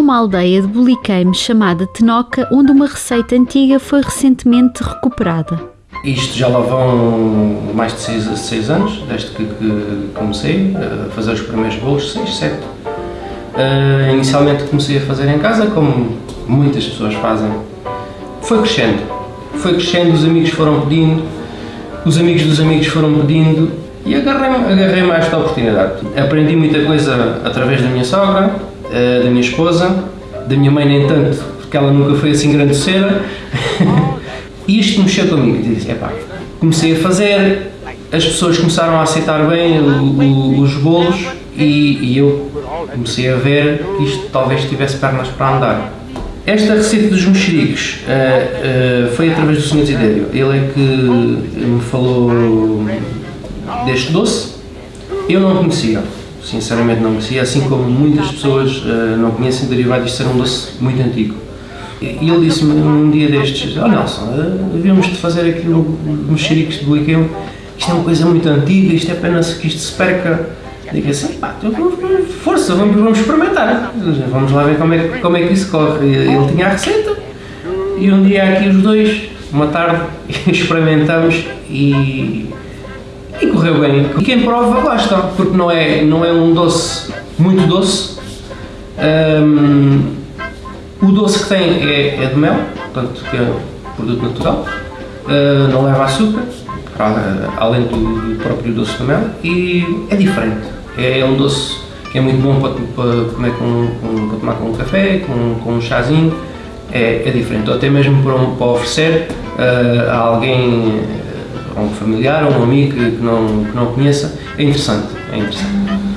uma aldeia de Buliqueime chamada Tenoca, onde uma receita antiga foi recentemente recuperada. Isto já lá vão mais de 6 seis anos, desde que, que, comecei a fazer os primeiros bolos, 6, 7. Uh, inicialmente comecei a fazer em casa, como muitas pessoas fazem. Foi crescendo, foi crescendo, os amigos foram pedindo, os amigos dos amigos foram pedindo e agarrei-me agarrei a esta oportunidade. Aprendi muita coisa através da minha sogra, uh, da minha esposa, da minha mãe nem tanto, porque ela nunca foi assim grande cera. E isto mexeu comigo, disse, epá, comecei a fazer, as pessoas começaram a aceitar bem o, o, os bolos e, e, eu comecei a ver que isto talvez tivesse pernas para andar. Esta receita dos mexericos uh, uh, foi através do Sr. Desidério. Ele é que me falou deste doce. Eu não conhecia, sinceramente não conhecia, assim como muitas pessoas uh, não conhecem derivado de ser um doce muito antigo. E ele disse-me um dia destes, oh Nelson, devíamos de fazer aquilo, mexericos de Buiqueu, isto é uma coisa muito antiga, isto é apenas que isto se perca. Digo assim, pá, então, força, vamos, vamos experimentar, vamos lá ver como é, como é que isso corre. Ele tinha a receita e um dia aqui os dois, uma tarde, experimentamos e, e correu bem. E quem prova gosta, porque não é, não é um doce muito doce, um, o doce que tem é, é de mel, portanto que é produto natural, uh, não leva açúcar, além do, próprio doce de mel, e é diferente. É, é um doce que é muito bom para, para comer com, com, para tomar com um café, com, com um chazinho, é, é diferente. Ou até mesmo para, para oferecer uh, a alguém, a um familiar, a um amigo que, que, não, que não conheça, é interessante. É interessante.